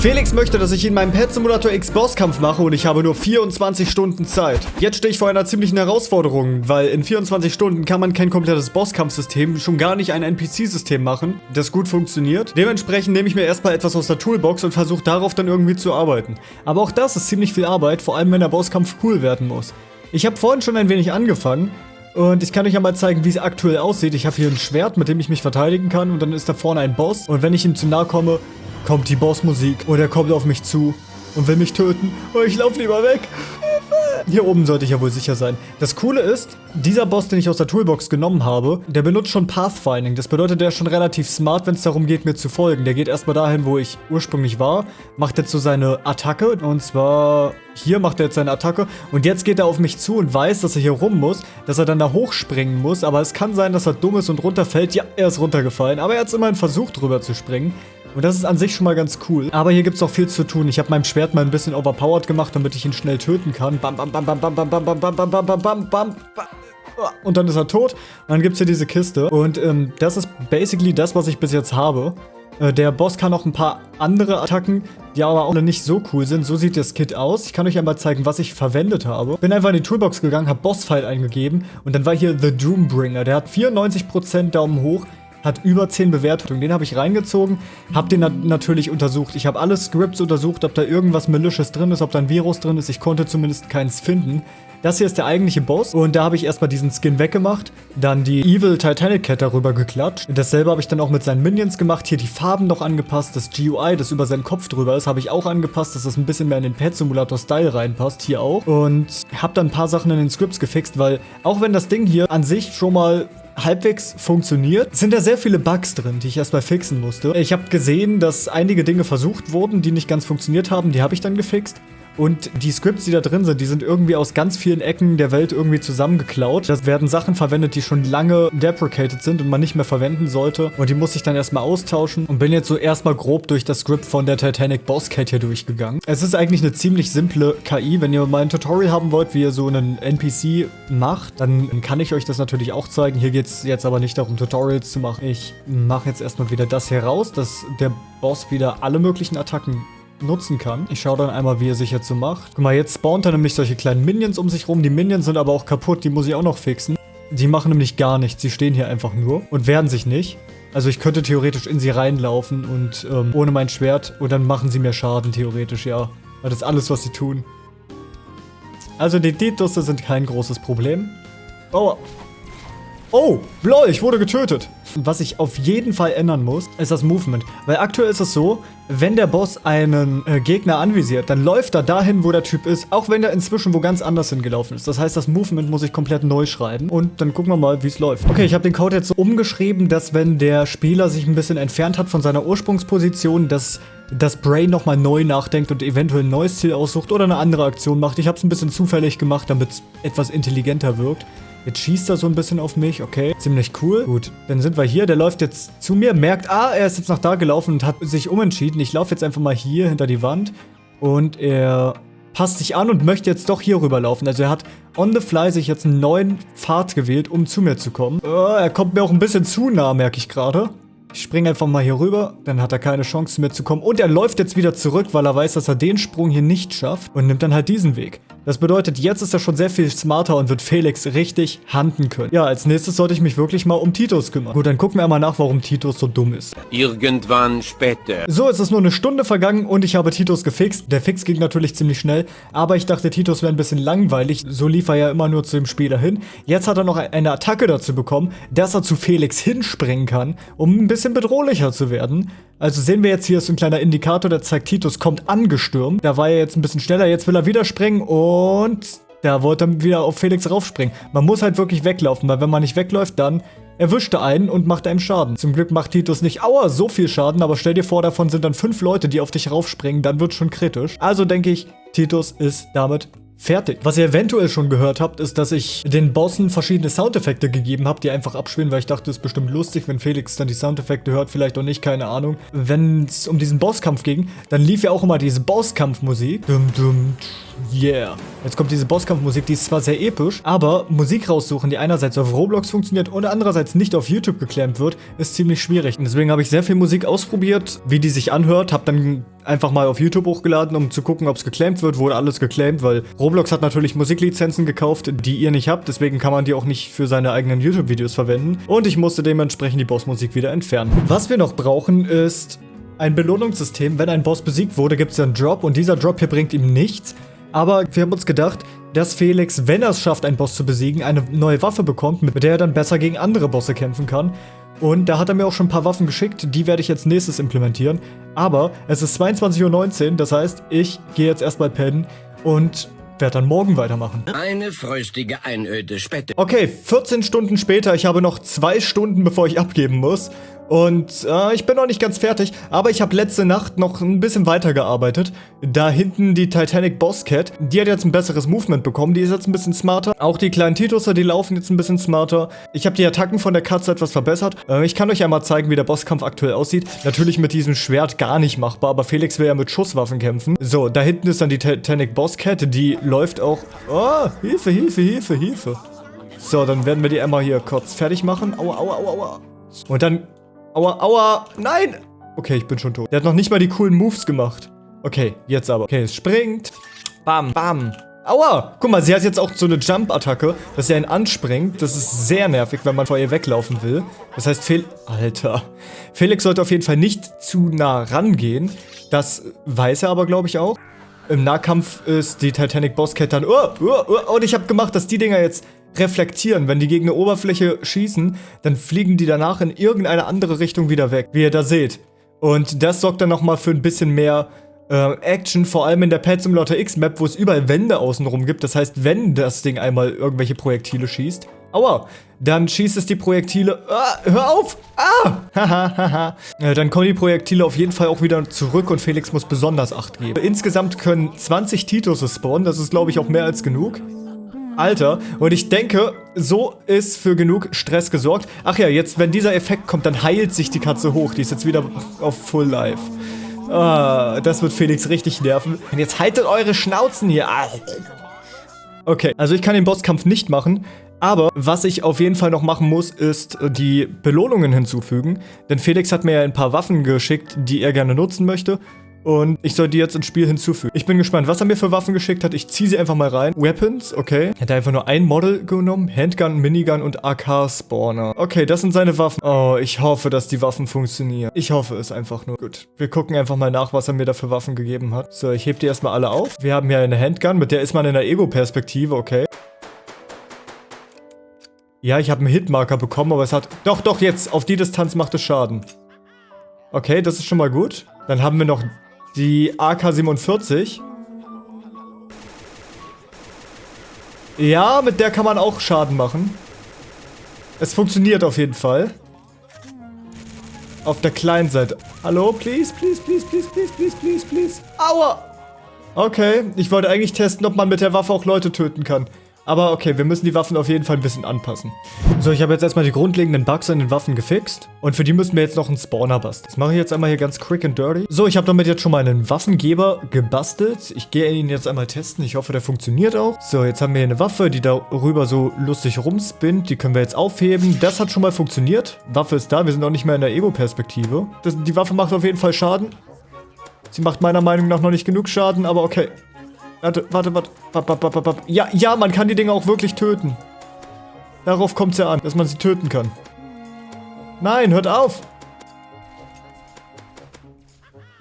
Felix möchte, dass ich in meinem Pet Simulator X Bosskampf mache und ich habe nur 24 Stunden Zeit. Jetzt stehe ich vor einer ziemlichen Herausforderung, weil in 24 Stunden kann man kein komplettes Bosskampfsystem, schon gar nicht ein NPC-System machen, das gut funktioniert. Dementsprechend nehme ich mir erstmal etwas aus der Toolbox und versuche darauf dann irgendwie zu arbeiten. Aber auch das ist ziemlich viel Arbeit, vor allem wenn der Bosskampf cool werden muss. Ich habe vorhin schon ein wenig angefangen, und ich kann euch ja mal zeigen, wie es aktuell aussieht. Ich habe hier ein Schwert, mit dem ich mich verteidigen kann. Und dann ist da vorne ein Boss. Und wenn ich ihm zu nahe komme, kommt die Bossmusik. Und er kommt auf mich zu und will mich töten. Oh, ich laufe lieber weg. Hier oben sollte ich ja wohl sicher sein. Das Coole ist, dieser Boss, den ich aus der Toolbox genommen habe, der benutzt schon Pathfinding. Das bedeutet, der ist schon relativ smart, wenn es darum geht, mir zu folgen. Der geht erstmal dahin, wo ich ursprünglich war, macht jetzt so seine Attacke. Und zwar hier macht er jetzt seine Attacke. Und jetzt geht er auf mich zu und weiß, dass er hier rum muss, dass er dann da hochspringen muss. Aber es kann sein, dass er dumm ist und runterfällt. Ja, er ist runtergefallen. Aber er hat immerhin versucht, drüber zu springen. Und das ist an sich schon mal ganz cool. Aber hier gibt es auch viel zu tun. Ich habe meinem Schwert mal ein bisschen overpowered gemacht, damit ich ihn schnell töten kann. Bam, bam, bam, bam, bam, bam, bam, bam, bam, bam, bam, bam, bam, bam. Und dann ist er tot. Und dann gibt es hier diese Kiste. Und ähm, das ist basically das, was ich bis jetzt habe. Äh, der Boss kann auch ein paar andere Attacken, die aber auch nicht so cool sind. So sieht das Kit aus. Ich kann euch einmal zeigen, was ich verwendet habe. Bin einfach in die Toolbox gegangen, habe Bossfight eingegeben und dann war hier The Doombringer. Der hat 94% Daumen hoch, hat über 10 Bewertungen. Den habe ich reingezogen, habe den na natürlich untersucht. Ich habe alle Scripts untersucht, ob da irgendwas Malicious drin ist, ob da ein Virus drin ist. Ich konnte zumindest keins finden. Das hier ist der eigentliche Boss und da habe ich erstmal diesen Skin weggemacht, dann die Evil Titanic Cat darüber geklatscht. Dasselbe habe ich dann auch mit seinen Minions gemacht, hier die Farben noch angepasst, das GUI, das über seinen Kopf drüber ist, habe ich auch angepasst, dass das ein bisschen mehr in den Pet Simulator Style reinpasst, hier auch. Und habe dann ein paar Sachen in den Scripts gefixt, weil auch wenn das Ding hier an sich schon mal halbwegs funktioniert, sind da sehr viele Bugs drin, die ich erstmal fixen musste. Ich habe gesehen, dass einige Dinge versucht wurden, die nicht ganz funktioniert haben. Die habe ich dann gefixt. Und die Scripts, die da drin sind, die sind irgendwie aus ganz vielen Ecken der Welt irgendwie zusammengeklaut. Da werden Sachen verwendet, die schon lange deprecated sind und man nicht mehr verwenden sollte. Und die muss ich dann erstmal austauschen und bin jetzt so erstmal grob durch das Script von der Titanic Boss Cat hier durchgegangen. Es ist eigentlich eine ziemlich simple KI. Wenn ihr mal ein Tutorial haben wollt, wie ihr so einen NPC macht, dann kann ich euch das natürlich auch zeigen. Hier geht es jetzt aber nicht darum, Tutorials zu machen. Ich mache jetzt erstmal wieder das hier raus, dass der Boss wieder alle möglichen Attacken nutzen kann. Ich schaue dann einmal, wie er sich jetzt so macht. Guck mal, jetzt spawnt er nämlich solche kleinen Minions um sich rum. Die Minions sind aber auch kaputt, die muss ich auch noch fixen. Die machen nämlich gar nichts, sie stehen hier einfach nur und wehren sich nicht. Also ich könnte theoretisch in sie reinlaufen und ähm, ohne mein Schwert und dann machen sie mir Schaden, theoretisch, ja. Weil das ist alles, was sie tun. Also die Ditusse sind kein großes Problem. Oh, Oh, lol, ich wurde getötet. Was ich auf jeden Fall ändern muss, ist das Movement. Weil aktuell ist es so, wenn der Boss einen äh, Gegner anvisiert, dann läuft er dahin, wo der Typ ist, auch wenn der inzwischen wo ganz anders hingelaufen ist. Das heißt, das Movement muss ich komplett neu schreiben und dann gucken wir mal, wie es läuft. Okay, ich habe den Code jetzt so umgeschrieben, dass wenn der Spieler sich ein bisschen entfernt hat von seiner Ursprungsposition, dass das Brain nochmal neu nachdenkt und eventuell ein neues Ziel aussucht oder eine andere Aktion macht. Ich habe es ein bisschen zufällig gemacht, damit es etwas intelligenter wirkt. Jetzt schießt er so ein bisschen auf mich, okay. Ziemlich cool. Gut, dann sind wir hier. Der läuft jetzt zu mir, merkt, ah, er ist jetzt nach da gelaufen und hat sich umentschieden. Ich laufe jetzt einfach mal hier hinter die Wand. Und er passt sich an und möchte jetzt doch hier rüberlaufen. Also er hat on the fly sich jetzt einen neuen Pfad gewählt, um zu mir zu kommen. Oh, er kommt mir auch ein bisschen zu nah, merke ich gerade. Ich springe einfach mal hier rüber, dann hat er keine Chance mir zu kommen. Und er läuft jetzt wieder zurück, weil er weiß, dass er den Sprung hier nicht schafft und nimmt dann halt diesen Weg. Das bedeutet, jetzt ist er schon sehr viel smarter und wird Felix richtig handen können. Ja, als nächstes sollte ich mich wirklich mal um Titus kümmern. Gut, dann gucken wir mal nach, warum Titus so dumm ist. Irgendwann später. So, es ist nur eine Stunde vergangen und ich habe Titus gefixt. Der Fix ging natürlich ziemlich schnell, aber ich dachte, Titus wäre ein bisschen langweilig. So lief er ja immer nur zu dem Spieler hin. Jetzt hat er noch eine Attacke dazu bekommen, dass er zu Felix hinspringen kann, um ein bisschen bedrohlicher zu werden. Also sehen wir jetzt hier ist ein kleiner Indikator, der zeigt, Titus kommt angestürmt. Da war er jetzt ein bisschen schneller, jetzt will er wieder springen und da wollte er wieder auf Felix raufspringen. Man muss halt wirklich weglaufen, weil wenn man nicht wegläuft, dann erwischt er einen und macht einem Schaden. Zum Glück macht Titus nicht, aua, so viel Schaden, aber stell dir vor, davon sind dann fünf Leute, die auf dich raufspringen, dann wird schon kritisch. Also denke ich, Titus ist damit fertig. Was ihr eventuell schon gehört habt, ist, dass ich den Bossen verschiedene Soundeffekte gegeben habe, die einfach abspielen, weil ich dachte, es ist bestimmt lustig, wenn Felix dann die Soundeffekte hört, vielleicht auch nicht, keine Ahnung. Wenn es um diesen Bosskampf ging, dann lief ja auch immer diese Bosskampfmusik. Dum dum, yeah. Jetzt kommt diese Bosskampfmusik, die ist zwar sehr episch, aber Musik raussuchen, die einerseits auf Roblox funktioniert und andererseits nicht auf YouTube geklemmt wird, ist ziemlich schwierig. Und deswegen habe ich sehr viel Musik ausprobiert, wie die sich anhört, habe dann einfach mal auf YouTube hochgeladen, um zu gucken, ob es geclaimed wird. Wurde alles geclaimed, weil Roblox hat natürlich Musiklizenzen gekauft, die ihr nicht habt. Deswegen kann man die auch nicht für seine eigenen YouTube-Videos verwenden. Und ich musste dementsprechend die Bossmusik wieder entfernen. Was wir noch brauchen, ist ein Belohnungssystem. Wenn ein Boss besiegt wurde, gibt es einen Drop und dieser Drop hier bringt ihm nichts. Aber wir haben uns gedacht, dass Felix, wenn er es schafft, einen Boss zu besiegen, eine neue Waffe bekommt, mit der er dann besser gegen andere Bosse kämpfen kann. Und da hat er mir auch schon ein paar Waffen geschickt, die werde ich jetzt nächstes implementieren. Aber es ist 22.19 Uhr, das heißt, ich gehe jetzt erstmal pennen und werde dann morgen weitermachen. Eine fröstige Einöde später. Okay, 14 Stunden später, ich habe noch zwei Stunden, bevor ich abgeben muss. Und äh, ich bin noch nicht ganz fertig, aber ich habe letzte Nacht noch ein bisschen weitergearbeitet. Da hinten die Titanic Boss Cat, die hat jetzt ein besseres Movement bekommen, die ist jetzt ein bisschen smarter. Auch die kleinen Tituser, die laufen jetzt ein bisschen smarter. Ich habe die Attacken von der Katze etwas verbessert. Äh, ich kann euch einmal zeigen, wie der Bosskampf aktuell aussieht. Natürlich mit diesem Schwert gar nicht machbar, aber Felix will ja mit Schusswaffen kämpfen. So, da hinten ist dann die Titanic Boss Cat, die läuft auch... Oh, Hilfe, Hilfe, Hilfe, Hilfe. So, dann werden wir die einmal hier kurz fertig machen. Aua, aua, aua, aua. Und dann Aua, aua. Nein. Okay, ich bin schon tot. Der hat noch nicht mal die coolen Moves gemacht. Okay, jetzt aber. Okay, es springt. Bam, bam. Aua! Guck mal, sie hat jetzt auch so eine Jump-Attacke, dass sie einen anspringt. Das ist sehr nervig, wenn man vor ihr weglaufen will. Das heißt, Fel Alter. Felix sollte auf jeden Fall nicht zu nah rangehen. Das weiß er aber, glaube ich, auch. Im Nahkampf ist die Titanic Bosscat dann... Oh, oh, oh, und ich habe gemacht, dass die Dinger jetzt reflektieren. Wenn die gegen eine Oberfläche schießen, dann fliegen die danach in irgendeine andere Richtung wieder weg, wie ihr da seht. Und das sorgt dann nochmal für ein bisschen mehr äh, Action, vor allem in der Pet Simulator X Map, wo es überall Wände außenrum gibt. Das heißt, wenn das Ding einmal irgendwelche Projektile schießt, aua, dann schießt es die Projektile, ah, hör auf, ah, haha, äh, dann kommen die Projektile auf jeden Fall auch wieder zurück und Felix muss besonders Acht geben. Insgesamt können 20 Titus spawnen, das ist glaube ich auch mehr als genug. Alter. Und ich denke, so ist für genug Stress gesorgt. Ach ja, jetzt, wenn dieser Effekt kommt, dann heilt sich die Katze hoch. Die ist jetzt wieder auf Full Life. Ah, das wird Felix richtig nerven. Und jetzt haltet eure Schnauzen hier. Okay, also ich kann den Bosskampf nicht machen. Aber was ich auf jeden Fall noch machen muss, ist die Belohnungen hinzufügen. Denn Felix hat mir ja ein paar Waffen geschickt, die er gerne nutzen möchte. Und ich soll die jetzt ins Spiel hinzufügen. Ich bin gespannt, was er mir für Waffen geschickt hat. Ich ziehe sie einfach mal rein. Weapons, okay. Er einfach nur ein Model genommen. Handgun, Minigun und AK-Spawner. Okay, das sind seine Waffen. Oh, ich hoffe, dass die Waffen funktionieren. Ich hoffe es einfach nur. Gut, wir gucken einfach mal nach, was er mir da für Waffen gegeben hat. So, ich hebe die erstmal alle auf. Wir haben hier eine Handgun, mit der ist man in der Ego-Perspektive, okay. Ja, ich habe einen Hitmarker bekommen, aber es hat... Doch, doch, jetzt. Auf die Distanz macht es Schaden. Okay, das ist schon mal gut. Dann haben wir noch die AK-47. Ja, mit der kann man auch Schaden machen. Es funktioniert auf jeden Fall. Auf der kleinen Seite. Hallo, please, please, please, please, please, please, please, please. Aua! Okay, ich wollte eigentlich testen, ob man mit der Waffe auch Leute töten kann. Aber okay, wir müssen die Waffen auf jeden Fall ein bisschen anpassen. So, ich habe jetzt erstmal die grundlegenden Bugs an den Waffen gefixt. Und für die müssen wir jetzt noch einen Spawner basteln. Das mache ich jetzt einmal hier ganz quick and dirty. So, ich habe damit jetzt schon mal einen Waffengeber gebastelt. Ich gehe ihn jetzt einmal testen. Ich hoffe, der funktioniert auch. So, jetzt haben wir hier eine Waffe, die darüber so lustig rumspinnt. Die können wir jetzt aufheben. Das hat schon mal funktioniert. Waffe ist da. Wir sind auch nicht mehr in der Ego-Perspektive. Die Waffe macht auf jeden Fall Schaden. Sie macht meiner Meinung nach noch nicht genug Schaden, aber okay. Warte, warte, warte. Ja, ja, man kann die Dinger auch wirklich töten. Darauf kommt es ja an, dass man sie töten kann. Nein, hört auf!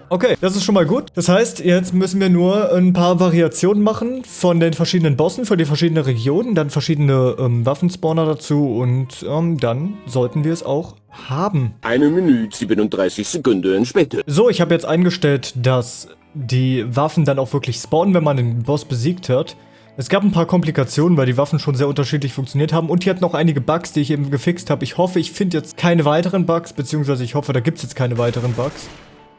Okay, das ist schon mal gut. Das heißt, jetzt müssen wir nur ein paar Variationen machen von den verschiedenen Bossen für die verschiedenen Regionen, dann verschiedene ähm, Waffenspawner dazu und ähm, dann sollten wir es auch haben. Eine Minute 37 Sekunden später. So, ich habe jetzt eingestellt, dass die Waffen dann auch wirklich spawnen, wenn man den Boss besiegt hat. Es gab ein paar Komplikationen, weil die Waffen schon sehr unterschiedlich funktioniert haben und hier hat noch einige Bugs, die ich eben gefixt habe. Ich hoffe, ich finde jetzt keine weiteren Bugs, beziehungsweise ich hoffe, da gibt es jetzt keine weiteren Bugs.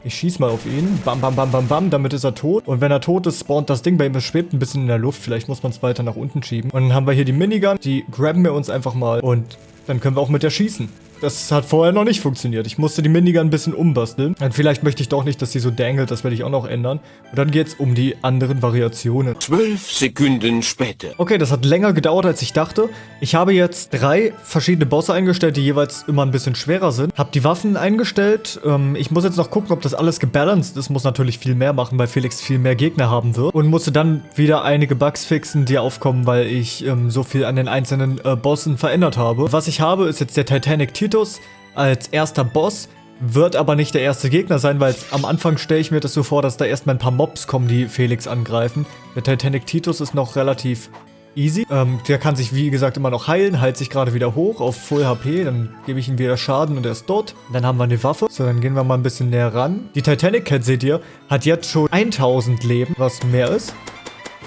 Ich schieß mal auf ihn. Bam, bam, bam, bam, bam. Damit ist er tot. Und wenn er tot ist, spawnt das Ding bei ihm. Es schwebt ein bisschen in der Luft. Vielleicht muss man es weiter nach unten schieben. Und dann haben wir hier die Minigun. Die grabben wir uns einfach mal. Und dann können wir auch mit der schießen. Das hat vorher noch nicht funktioniert. Ich musste die Minigun ein bisschen umbasteln. Und vielleicht möchte ich doch nicht, dass sie so dangelt. Das werde ich auch noch ändern. Und dann geht es um die anderen Variationen. Zwölf Sekunden später. Okay, das hat länger gedauert, als ich dachte. Ich habe jetzt drei verschiedene Bosse eingestellt, die jeweils immer ein bisschen schwerer sind. Habe die Waffen eingestellt. Ähm, ich muss jetzt noch gucken, ob das alles gebalanced ist. Muss natürlich viel mehr machen, weil Felix viel mehr Gegner haben wird. Und musste dann wieder einige Bugs fixen, die aufkommen, weil ich ähm, so viel an den einzelnen äh, Bossen verändert habe. Was ich habe, ist jetzt der Titanic Titus als erster Boss. Wird aber nicht der erste Gegner sein, weil am Anfang stelle ich mir das so vor, dass da erstmal ein paar Mobs kommen, die Felix angreifen. Der Titanic Titus ist noch relativ easy. Ähm, der kann sich, wie gesagt, immer noch heilen, heilt sich gerade wieder hoch auf Full HP. Dann gebe ich ihm wieder Schaden und er ist tot. Dann haben wir eine Waffe. So, dann gehen wir mal ein bisschen näher ran. Die Titanic Cat, seht ihr, hat jetzt schon 1000 Leben, was mehr ist.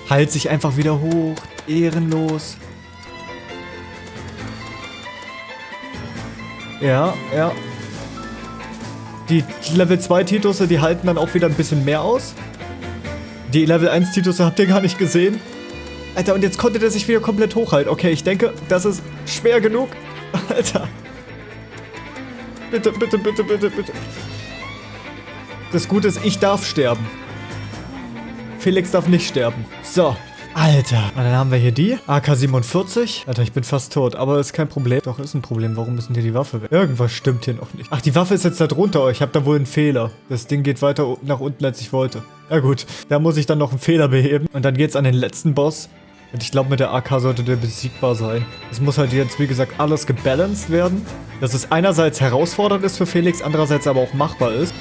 Heilt sich einfach wieder hoch. Ehrenlos. Ja, ja. Die Level 2 Titusse, die halten dann auch wieder ein bisschen mehr aus. Die Level 1 Titusse habt ihr gar nicht gesehen. Alter, und jetzt konnte der sich wieder komplett hochhalten. Okay, ich denke, das ist schwer genug. Alter. Bitte, bitte, bitte, bitte, bitte. Das Gute ist, ich darf sterben. Felix darf nicht sterben. So. Alter. Und dann haben wir hier die. AK-47. Alter, ich bin fast tot. Aber ist kein Problem. Doch, ist ein Problem. Warum denn hier die Waffe weg? Irgendwas stimmt hier noch nicht. Ach, die Waffe ist jetzt da drunter. Ich habe da wohl einen Fehler. Das Ding geht weiter nach unten, als ich wollte. Ja gut. Da muss ich dann noch einen Fehler beheben. Und dann geht's an den letzten Boss. Und ich glaube, mit der AK sollte der besiegbar sein. Es muss halt jetzt, wie gesagt, alles gebalanced werden. Dass es einerseits herausfordernd ist für Felix, andererseits aber auch machbar ist.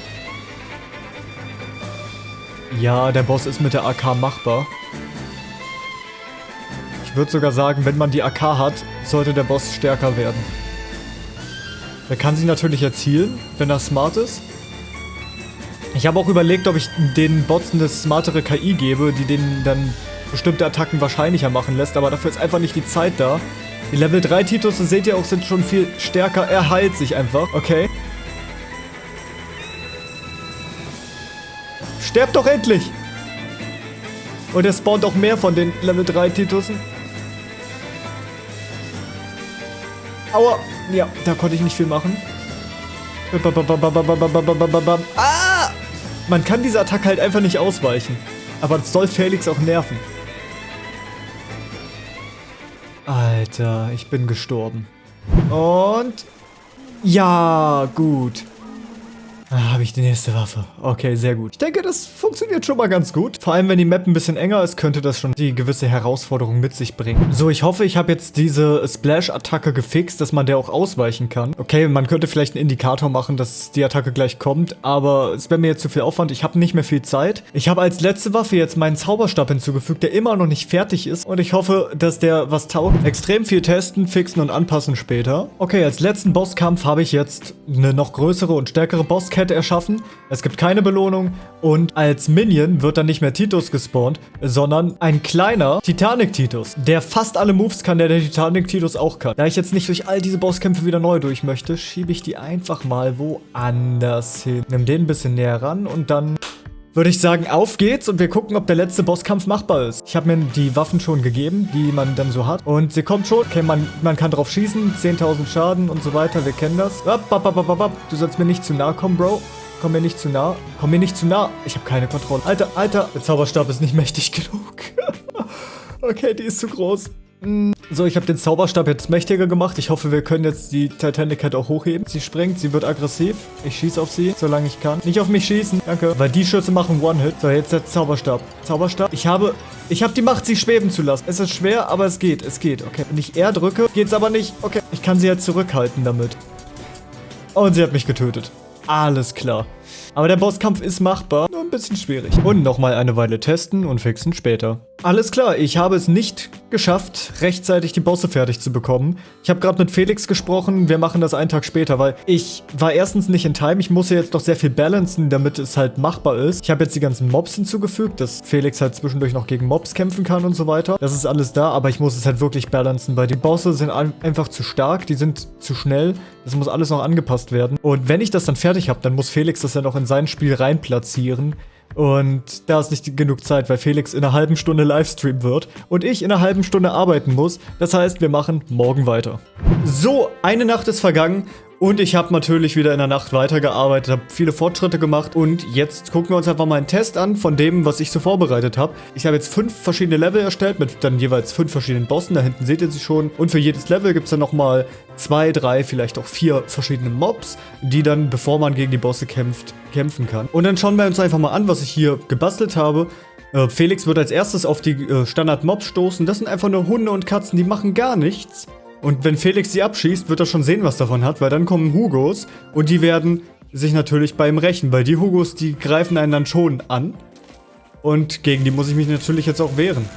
Ja, der Boss ist mit der AK machbar. Ich würde sogar sagen, wenn man die AK hat, sollte der Boss stärker werden. Er kann sie natürlich erzielen, wenn er smart ist. Ich habe auch überlegt, ob ich den Bots eine smartere KI gebe, die denen dann bestimmte Attacken wahrscheinlicher machen lässt, aber dafür ist einfach nicht die Zeit da. Die Level 3 Titus, seht ihr auch, sind schon viel stärker. Er heilt sich einfach. Okay. Sterbt doch endlich! Und er spawnt auch mehr von den Level 3 Titussen. Aua. Ja, da konnte ich nicht viel machen. Ah! Man kann diese Attacke halt einfach nicht ausweichen. Aber das soll Felix auch nerven. Alter, ich bin gestorben. Und... Ja, gut. Ah, habe ich die nächste Waffe. Okay, sehr gut. Ich denke, das funktioniert schon mal ganz gut. Vor allem, wenn die Map ein bisschen enger ist, könnte das schon die gewisse Herausforderung mit sich bringen. So, ich hoffe, ich habe jetzt diese Splash-Attacke gefixt, dass man der auch ausweichen kann. Okay, man könnte vielleicht einen Indikator machen, dass die Attacke gleich kommt, aber es wäre mir jetzt zu viel Aufwand. Ich habe nicht mehr viel Zeit. Ich habe als letzte Waffe jetzt meinen Zauberstab hinzugefügt, der immer noch nicht fertig ist. Und ich hoffe, dass der was taugt. Extrem viel testen, fixen und anpassen später. Okay, als letzten Bosskampf habe ich jetzt eine noch größere und stärkere Bosskette Kette erschaffen. Es gibt keine Belohnung und als Minion wird dann nicht mehr Titus gespawnt, sondern ein kleiner Titanic-Titus, der fast alle Moves kann, der der Titanic-Titus auch kann. Da ich jetzt nicht durch all diese Bosskämpfe wieder neu durch möchte, schiebe ich die einfach mal woanders hin. Nimm den ein bisschen näher ran und dann würde ich sagen, auf geht's und wir gucken, ob der letzte Bosskampf machbar ist. Ich habe mir die Waffen schon gegeben, die man dann so hat. Und sie kommt schon. Okay, man, man kann drauf schießen, 10.000 Schaden und so weiter, wir kennen das. Du sollst mir nicht zu nah kommen, Bro. Komm mir nicht zu nah. Komm mir nicht zu nah. Ich habe keine Kontrolle. Alter, Alter. Der Zauberstab ist nicht mächtig genug. okay, die ist zu groß. So, ich habe den Zauberstab jetzt mächtiger gemacht. Ich hoffe, wir können jetzt die Titanic Cat auch hochheben. Sie springt, sie wird aggressiv. Ich schieße auf sie, solange ich kann. Nicht auf mich schießen, danke. Weil die Schüsse machen One-Hit. So, jetzt der Zauberstab. Zauberstab. Ich habe... Ich habe die Macht, sie schweben zu lassen. Es ist schwer, aber es geht. Es geht, okay. Wenn ich R drücke, geht's aber nicht. Okay, ich kann sie jetzt zurückhalten damit. Und sie hat mich getötet. Alles klar. Aber der Bosskampf ist machbar, nur ein bisschen schwierig. Und nochmal eine Weile testen und fixen später. Alles klar, ich habe es nicht geschafft, rechtzeitig die Bosse fertig zu bekommen. Ich habe gerade mit Felix gesprochen, wir machen das einen Tag später, weil ich war erstens nicht in Time. Ich muss ja jetzt doch sehr viel balancen, damit es halt machbar ist. Ich habe jetzt die ganzen Mobs hinzugefügt, dass Felix halt zwischendurch noch gegen Mobs kämpfen kann und so weiter. Das ist alles da, aber ich muss es halt wirklich balancen, weil die Bosse sind einfach zu stark, die sind zu schnell. Das muss alles noch angepasst werden. Und wenn ich das dann fertig habe, dann muss Felix das ja noch in sein Spiel reinplatzieren. Und da ist nicht genug Zeit, weil Felix in einer halben Stunde Livestream wird und ich in einer halben Stunde arbeiten muss. Das heißt, wir machen morgen weiter. So, eine Nacht ist vergangen Und ich habe natürlich wieder in der Nacht weitergearbeitet, habe viele Fortschritte gemacht und jetzt gucken wir uns einfach mal einen Test an von dem, was ich so vorbereitet habe. Ich habe jetzt fünf verschiedene Level erstellt mit dann jeweils fünf verschiedenen Bossen, da hinten seht ihr sie schon. Und für jedes Level gibt es dann nochmal zwei, drei, vielleicht auch vier verschiedene Mobs, die dann, bevor man gegen die Bosse kämpft, kämpfen kann. Und dann schauen wir uns einfach mal an, was ich hier gebastelt habe. Äh, Felix wird als erstes auf die äh, Standard-Mobs stoßen. Das sind einfach nur Hunde und Katzen, die machen gar nichts. Und wenn Felix sie abschießt, wird er schon sehen, was davon hat, weil dann kommen Hugos und die werden sich natürlich bei ihm rächen, weil die Hugos, die greifen einen dann schon an. Und gegen die muss ich mich natürlich jetzt auch wehren.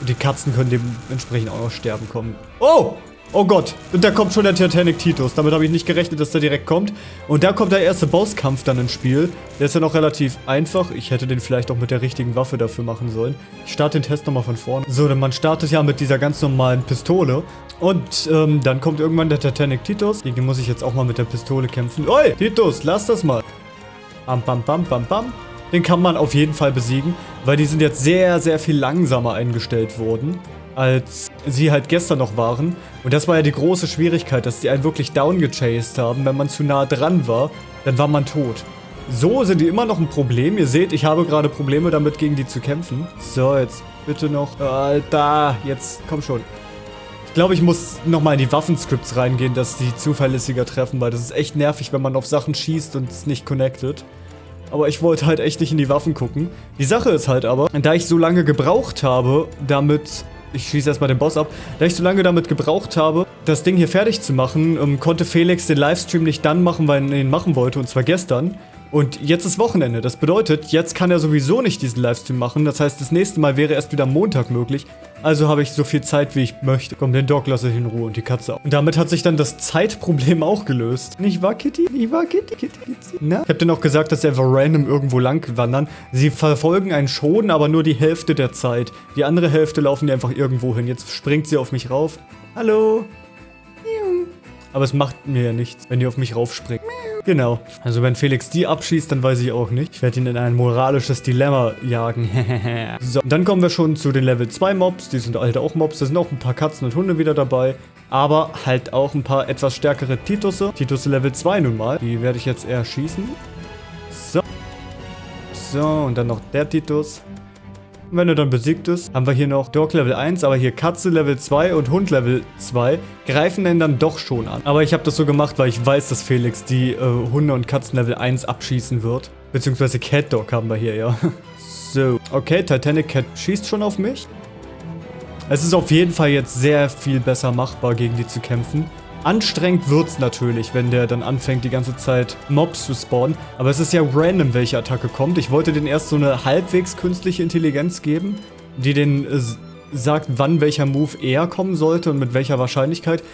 Und die Katzen können dementsprechend auch noch sterben kommen. Oh! Oh Gott, und da kommt schon der Titanic Titus. Damit habe ich nicht gerechnet, dass der direkt kommt. Und da kommt der erste Bosskampf dann ins Spiel. Der ist ja noch relativ einfach. Ich hätte den vielleicht auch mit der richtigen Waffe dafür machen sollen. Ich starte den Test nochmal von vorne. So, denn man startet ja mit dieser ganz normalen Pistole. Und ähm, dann kommt irgendwann der Titanic Titus. Gegen den muss ich jetzt auch mal mit der Pistole kämpfen. Oi, Titus, lass das mal. Bam, bam, bam, bam, bam. Den kann man auf jeden Fall besiegen, weil die sind jetzt sehr, sehr viel langsamer eingestellt worden als sie halt gestern noch waren. Und das war ja die große Schwierigkeit, dass die einen wirklich downgechased haben. Wenn man zu nah dran war, dann war man tot. So sind die immer noch ein Problem. Ihr seht, ich habe gerade Probleme damit, gegen die zu kämpfen. So, jetzt bitte noch... Alter, jetzt komm schon. Ich glaube, ich muss nochmal in die Waffenscripts reingehen, dass die zuverlässiger treffen, weil das ist echt nervig, wenn man auf Sachen schießt und es nicht connected. Aber ich wollte halt echt nicht in die Waffen gucken. Die Sache ist halt aber, da ich so lange gebraucht habe, damit ich schieße erstmal den Boss ab. Da ich so lange damit gebraucht habe, das Ding hier fertig zu machen, ähm, konnte Felix den Livestream nicht dann machen, weil er ihn machen wollte, und zwar gestern. Und jetzt ist Wochenende. Das bedeutet, jetzt kann er sowieso nicht diesen Livestream machen. Das heißt, das nächste Mal wäre erst wieder Montag möglich. Also habe ich so viel Zeit, wie ich möchte. Komm, den Dog lasse ich in Ruhe und die Katze auch. Und damit hat sich dann das Zeitproblem auch gelöst. Nicht wahr, Kitty? Nicht wahr, Kitty? Kitty, Kitty? Na? Ich habe dann auch gesagt, dass sie einfach random irgendwo lang wandern. Sie verfolgen einen schon, aber nur die Hälfte der Zeit. Die andere Hälfte laufen die einfach irgendwo hin. Jetzt springt sie auf mich rauf. Hallo? Aber es macht mir ja nichts, wenn die auf mich raufspringen. Genau. Also wenn Felix die abschießt, dann weiß ich auch nicht. Ich werde ihn in ein moralisches Dilemma jagen. so, dann kommen wir schon zu den Level 2 Mobs. Die sind halt auch Mobs. Da sind auch ein paar Katzen und Hunde wieder dabei. Aber halt auch ein paar etwas stärkere Titusse. Titusse Level 2 nun mal. Die werde ich jetzt eher schießen. So. So, und dann noch der Titus. Und wenn er dann besiegt ist, haben wir hier noch Dog Level 1, aber hier Katze Level 2 und Hund Level 2 greifen den dann doch schon an. Aber ich habe das so gemacht, weil ich weiß, dass Felix die äh, Hunde und Katzen Level 1 abschießen wird. Beziehungsweise Cat Dog haben wir hier, ja. so, okay, Titanic Cat schießt schon auf mich. Es ist auf jeden Fall jetzt sehr viel besser machbar, gegen die zu kämpfen. Anstrengend wird's natürlich, wenn der dann anfängt, die ganze Zeit Mobs zu spawnen. Aber es ist ja random, welche Attacke kommt. Ich wollte den erst so eine halbwegs künstliche Intelligenz geben, die den äh, sagt, wann welcher Move eher kommen sollte und mit welcher Wahrscheinlichkeit.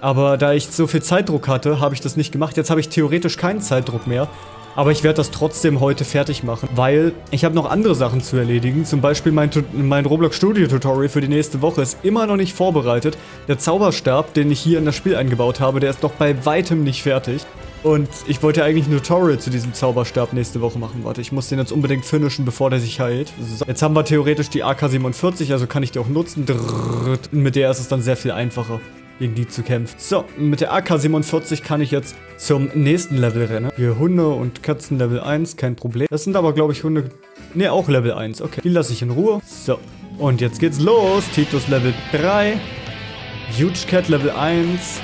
Aber da ich so viel Zeitdruck hatte, habe ich das nicht gemacht. Jetzt habe ich theoretisch keinen Zeitdruck mehr. Aber ich werde das trotzdem heute fertig machen, weil ich habe noch andere Sachen zu erledigen. Zum Beispiel mein, mein Roblox Studio Tutorial für die nächste Woche ist immer noch nicht vorbereitet. Der Zauberstab, den ich hier in das Spiel eingebaut habe, der ist noch bei weitem nicht fertig. Und ich wollte eigentlich ein Tutorial zu diesem Zauberstab nächste Woche machen. Warte, ich muss den jetzt unbedingt finishen, bevor der sich heilt. So. Jetzt haben wir theoretisch die AK-47, also kann ich die auch nutzen. Mit der ist es dann sehr viel einfacher gegen die zu kämpfen. So, mit der AK-47 kann ich jetzt zum nächsten Level rennen. Hier Hunde und Katzen Level 1, kein Problem. Das sind aber, glaube ich, Hunde... Ne, auch Level 1. Okay, die lasse ich in Ruhe. So, und jetzt geht's los. Titus Level 3. Huge Cat Level 1.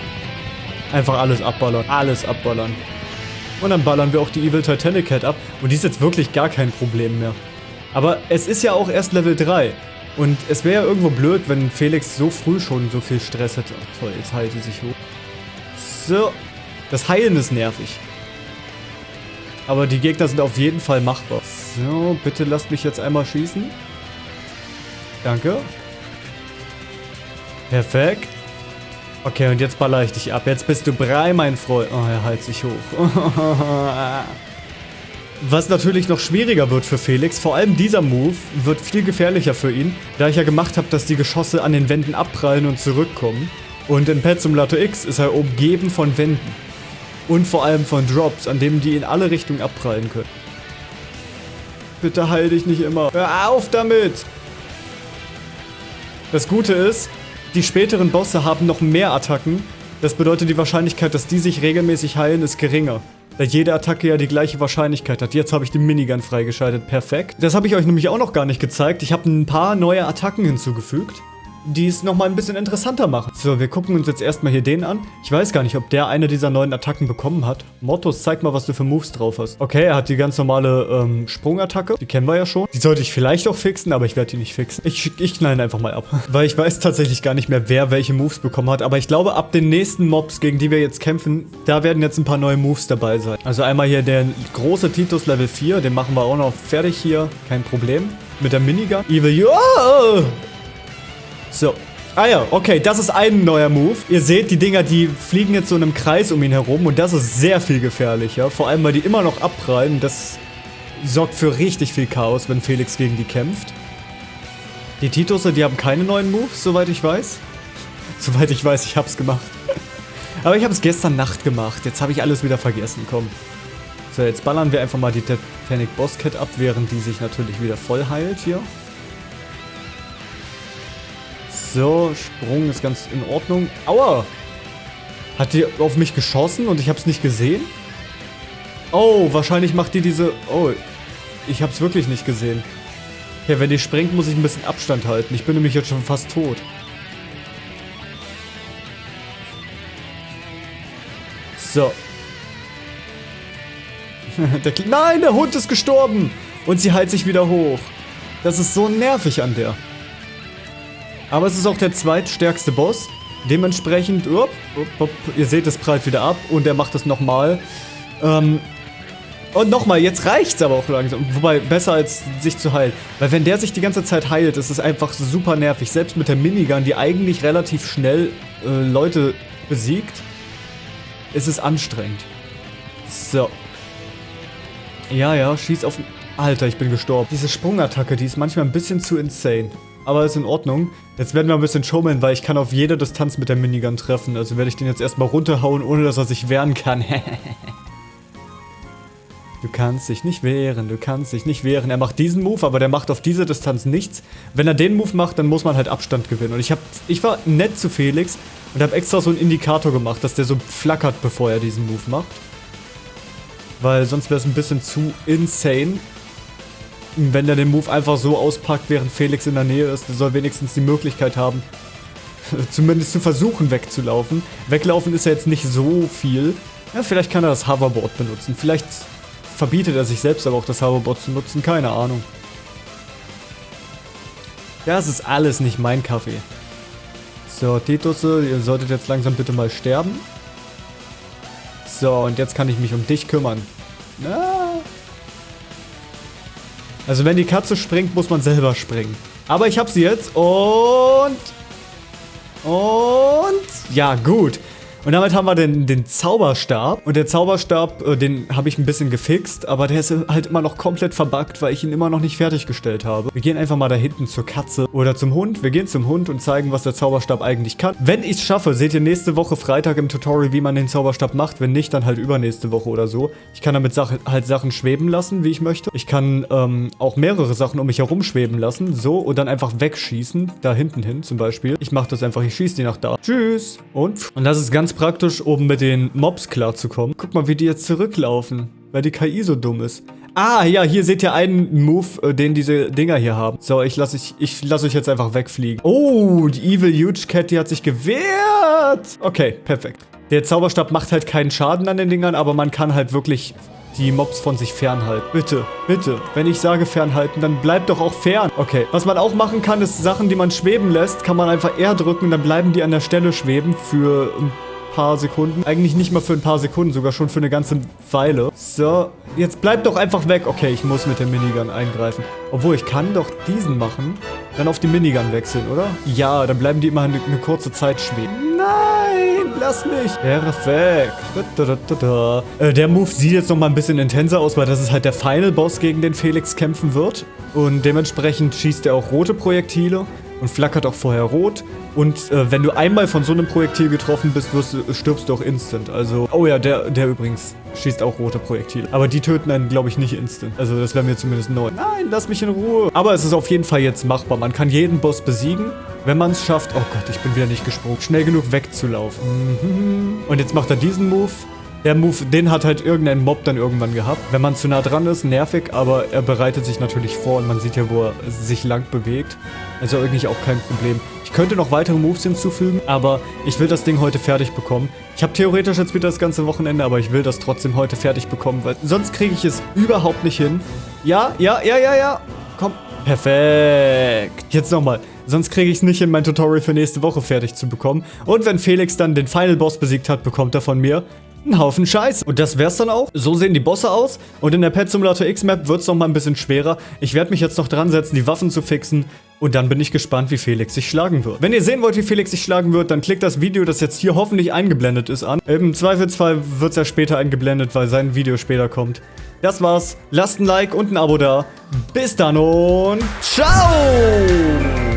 Einfach alles abballern. Alles abballern. Und dann ballern wir auch die Evil Titanic Cat ab. Und die ist jetzt wirklich gar kein Problem mehr. Aber es ist ja auch erst Level 3. Und es wäre ja irgendwo blöd, wenn Felix so früh schon so viel Stress hätte. Ach, toll, jetzt heilt sie sich hoch. So. Das Heilen ist nervig. Aber die Gegner sind auf jeden Fall machbar. So, bitte lasst mich jetzt einmal schießen. Danke. Perfekt. Okay, und jetzt baller ich dich ab. Jetzt bist du brei, mein Freund. Oh, er heilt sich hoch. Was natürlich noch schwieriger wird für Felix, vor allem dieser Move, wird viel gefährlicher für ihn, da ich ja gemacht habe, dass die Geschosse an den Wänden abprallen und zurückkommen. Und in Pet Simulator X ist er umgeben von Wänden. Und vor allem von Drops, an denen die in alle Richtungen abprallen können. Bitte heil dich nicht immer. Hör auf damit! Das Gute ist, die späteren Bosse haben noch mehr Attacken, Das bedeutet, die Wahrscheinlichkeit, dass die sich regelmäßig heilen, ist geringer. Da jede Attacke ja die gleiche Wahrscheinlichkeit hat. Jetzt habe ich die Minigun freigeschaltet. Perfekt. Das habe ich euch nämlich auch noch gar nicht gezeigt. Ich habe ein paar neue Attacken hinzugefügt die es nochmal ein bisschen interessanter machen. So, wir gucken uns jetzt erstmal hier den an. Ich weiß gar nicht, ob der eine dieser neuen Attacken bekommen hat. Mottos, zeig mal, was du für Moves drauf hast. Okay, er hat die ganz normale ähm, Sprungattacke. Die kennen wir ja schon. Die sollte ich vielleicht auch fixen, aber ich werde die nicht fixen. Ich, ich knall einfach mal ab. Weil ich weiß tatsächlich gar nicht mehr, wer welche Moves bekommen hat. Aber ich glaube, ab den nächsten Mobs, gegen die wir jetzt kämpfen, da werden jetzt ein paar neue Moves dabei sein. Also einmal hier der große Titus Level 4. Den machen wir auch noch fertig hier. Kein Problem. Mit der Minigun. Evil... Oh! So. Ah ja, okay, das ist ein neuer Move. Ihr seht, die Dinger, die fliegen jetzt so in einem Kreis um ihn herum und das ist sehr viel gefährlicher. Vor allem, weil die immer noch abprallen. Das sorgt für richtig viel Chaos, wenn Felix gegen die kämpft. Die Titusse, die haben keine neuen Moves, soweit ich weiß. soweit ich weiß, ich hab's gemacht. Aber ich habe es gestern Nacht gemacht. Jetzt habe ich alles wieder vergessen. Komm. So, jetzt ballern wir einfach mal die Titanic Boss Cat ab, während die sich natürlich wieder voll heilt hier. So, Sprung ist ganz in Ordnung. Aua! Hat die auf mich geschossen und ich habe es nicht gesehen? Oh, wahrscheinlich macht die diese... Oh, ich habe es wirklich nicht gesehen. Ja, wenn die springt, muss ich ein bisschen Abstand halten. Ich bin nämlich jetzt schon fast tot. So. der Nein, der Hund ist gestorben! Und sie heilt sich wieder hoch. Das ist so nervig an der. Aber es ist auch der zweitstärkste Boss. Dementsprechend, upp, upp, upp, ihr seht, es prallt wieder ab und er macht es nochmal. Ähm, und nochmal, jetzt reicht's aber auch langsam. Wobei, besser als sich zu heilen. Weil wenn der sich die ganze Zeit heilt, ist es einfach super nervig. Selbst mit der Minigun, die eigentlich relativ schnell äh, Leute besiegt, ist es anstrengend. So. Ja, ja, schieß auf... Alter, ich bin gestorben. Diese Sprungattacke, die ist manchmal ein bisschen zu insane aber ist in Ordnung. Jetzt werden wir ein bisschen schummeln, weil ich kann auf jede Distanz mit der Minigun treffen. Also werde ich den jetzt erstmal runterhauen, ohne dass er sich wehren kann. du kannst dich nicht wehren, du kannst dich nicht wehren. Er macht diesen Move, aber der macht auf diese Distanz nichts. Wenn er den Move macht, dann muss man halt Abstand gewinnen. Und ich, hab, ich war nett zu Felix und habe extra so einen Indikator gemacht, dass der so flackert, bevor er diesen Move macht. Weil sonst wäre es ein bisschen zu insane wenn der den Move einfach so auspackt, während Felix in der Nähe ist, der soll wenigstens die Möglichkeit haben, zumindest zu versuchen wegzulaufen. Weglaufen ist ja jetzt nicht so viel. Ja, vielleicht kann er das Hoverboard benutzen. Vielleicht verbietet er sich selbst aber auch das Hoverboard zu nutzen. Keine Ahnung. Das ist alles nicht mein Kaffee. So, Titusse, ihr solltet jetzt langsam bitte mal sterben. So, und jetzt kann ich mich um dich kümmern. Na, also wenn die Katze springt, muss man selber springen. Aber ich habe sie jetzt und... Und... Ja, gut. Und damit haben wir den, den Zauberstab. Und der Zauberstab, äh, den habe ich ein bisschen gefixt, aber der ist halt immer noch komplett verbuggt, weil ich ihn immer noch nicht fertiggestellt habe. Wir gehen einfach mal da hinten zur Katze oder zum Hund. Wir gehen zum Hund und zeigen, was der Zauberstab eigentlich kann. Wenn ich es schaffe, seht ihr nächste Woche Freitag im Tutorial, wie man den Zauberstab macht. Wenn nicht, dann halt übernächste Woche oder so. Ich kann damit Sache, halt Sachen schweben lassen, wie ich möchte. Ich kann ähm, auch mehrere Sachen um mich herum schweben lassen. So, und dann einfach wegschießen. Da hinten hin zum Beispiel. Ich mache das einfach, ich schieße die nach da. Tschüss. Und? Und das ist ganz praktisch, um mit den Mobs klarzukommen. Guck mal, wie die jetzt zurücklaufen, weil die KI so dumm ist. Ah, ja, hier seht ihr einen Move, äh, den diese Dinger hier haben. So, ich lasse ich, ich lass euch jetzt einfach wegfliegen. Oh, die Evil Huge Cat, die hat sich gewehrt. Okay, perfekt. Der Zauberstab macht halt keinen Schaden an den Dingern, aber man kann halt wirklich die Mobs von sich fernhalten. Bitte, bitte. Wenn ich sage fernhalten, dann bleibt doch auch fern. Okay. Was man auch machen kann, ist Sachen, die man schweben lässt, kann man einfach R drücken, dann bleiben die an der Stelle schweben für ein paar Sekunden. Eigentlich nicht mal für ein paar Sekunden, sogar schon für eine ganze Weile. So, jetzt bleibt doch einfach weg. Okay, ich muss mit der Minigun eingreifen. Obwohl, ich kann doch diesen machen, dann auf die Minigun wechseln, oder? Ja, dann bleiben die immer eine, eine kurze Zeit schweben. Nein, lass mich. Perfekt. Da, da, da, äh, der Move sieht jetzt nochmal ein bisschen intenser aus, weil das ist halt der Final Boss, gegen den Felix kämpfen wird. Und dementsprechend schießt er auch rote Projektile. Und flackert auch vorher rot. Und äh, wenn du einmal von so einem Projektil getroffen bist, du, stirbst du auch instant. Also, oh ja, der, der übrigens schießt auch rote Projektile. Aber die töten einen, glaube ich, nicht instant. Also das wäre mir zumindest neu. Nein, lass mich in Ruhe. Aber es ist auf jeden Fall jetzt machbar. Man kann jeden Boss besiegen, wenn man es schafft. Oh Gott, ich bin wieder nicht gesprungen. Schnell genug wegzulaufen. Mhm. Und jetzt macht er diesen Move. Der Move, den hat halt irgendein Mob dann irgendwann gehabt. Wenn man zu nah dran ist, nervig, aber er bereitet sich natürlich vor und man sieht ja, wo er sich lang bewegt. Also eigentlich auch kein Problem. Ich könnte noch weitere Moves hinzufügen, aber ich will das Ding heute fertig bekommen. Ich habe theoretisch jetzt wieder das ganze Wochenende, aber ich will das trotzdem heute fertig bekommen, weil sonst kriege ich es überhaupt nicht hin. Ja, ja, ja, ja, ja. Komm. Perfekt. Jetzt nochmal. Sonst kriege ich es nicht hin, mein Tutorial für nächste Woche fertig zu bekommen. Und wenn Felix dann den Final Boss besiegt hat, bekommt er von mir ein Haufen Scheiß. Und das wär's dann auch. So sehen die Bosse aus. Und in der Pet Simulator X-Map wird's noch mal ein bisschen schwerer. Ich werde mich jetzt noch dran setzen, die Waffen zu fixen. Und dann bin ich gespannt, wie Felix sich schlagen wird. Wenn ihr sehen wollt, wie Felix sich schlagen wird, dann klickt das Video, das jetzt hier hoffentlich eingeblendet ist, an. Im Zweifelsfall wird's ja später eingeblendet, weil sein Video später kommt. Das war's. Lasst ein Like und ein Abo da. Bis dann und ciao!